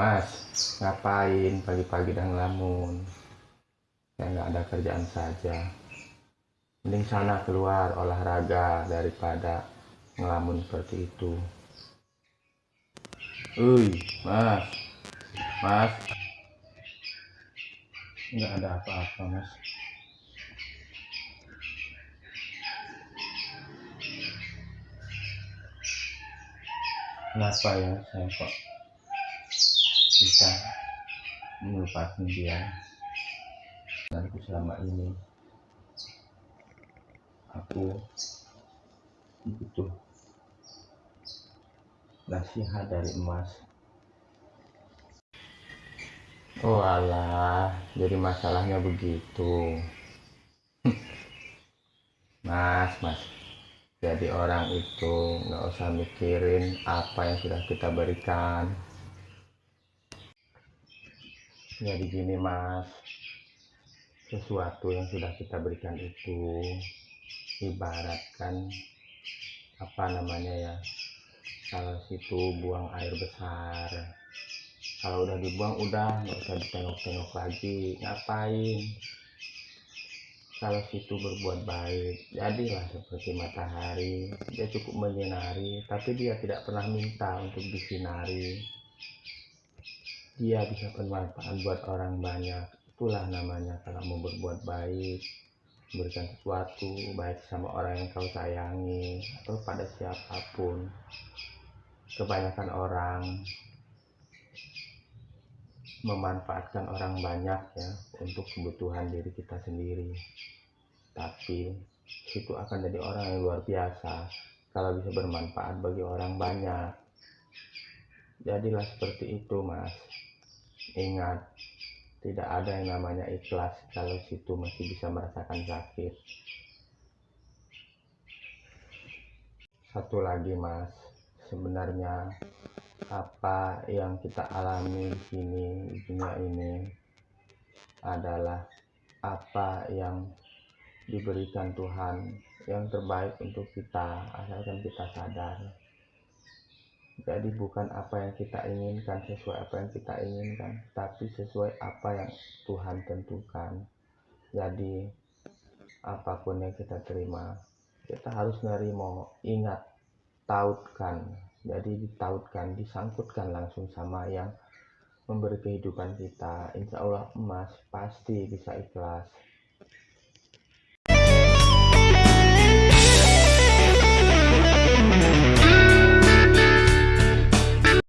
Mas, ngapain pagi-pagi dan ngelamun? Saya nggak ada kerjaan saja. Mending sana keluar olahraga daripada ngelamun seperti itu. Uy, Mas. Mas. Nggak ada apa-apa, Mas. Kenapa ya saya kok bisa melupakan dia. Dan selama ini aku butuh nasihat dari emas oh alah jadi masalahnya begitu. Mas mas. Jadi orang itu nggak usah mikirin apa yang sudah kita berikan jadi gini mas? Sesuatu yang sudah kita berikan itu ibaratkan apa namanya ya kalau situ buang air besar. Kalau udah dibuang udah nggak usah ditengok-tengok lagi. Ngapain? Kalau situ berbuat baik jadilah seperti matahari. Dia cukup menyinari tapi dia tidak pernah minta untuk disinari dia bisa bermanfaat buat orang banyak. Itulah namanya kalau mau berbuat baik memberikan sesuatu baik sama orang yang kau sayangi atau pada siapa pun. Kebanyakan orang memanfaatkan orang banyak ya untuk kebutuhan diri kita sendiri. Tapi itu akan jadi orang yang luar biasa kalau bisa bermanfaat bagi orang banyak jadilah seperti itu mas. Ingat tidak ada yang namanya ikhlas kalau situ masih bisa merasakan sakit. Satu lagi mas. Sebenarnya apa yang kita alami di sini di dunia ini adalah apa yang diberikan Tuhan yang terbaik untuk kita asalkan kita sadar jadi bukan apa yang kita inginkan sesuai apa yang kita inginkan tapi sesuai apa yang Tuhan tentukan. Jadi apa pun yang kita terima kita harus nerima ingat tautkan. Jadi ditautkan disangkutkan langsung sama yang memberi kehidupan kita. Insya Allah emas pasti bisa ikhlas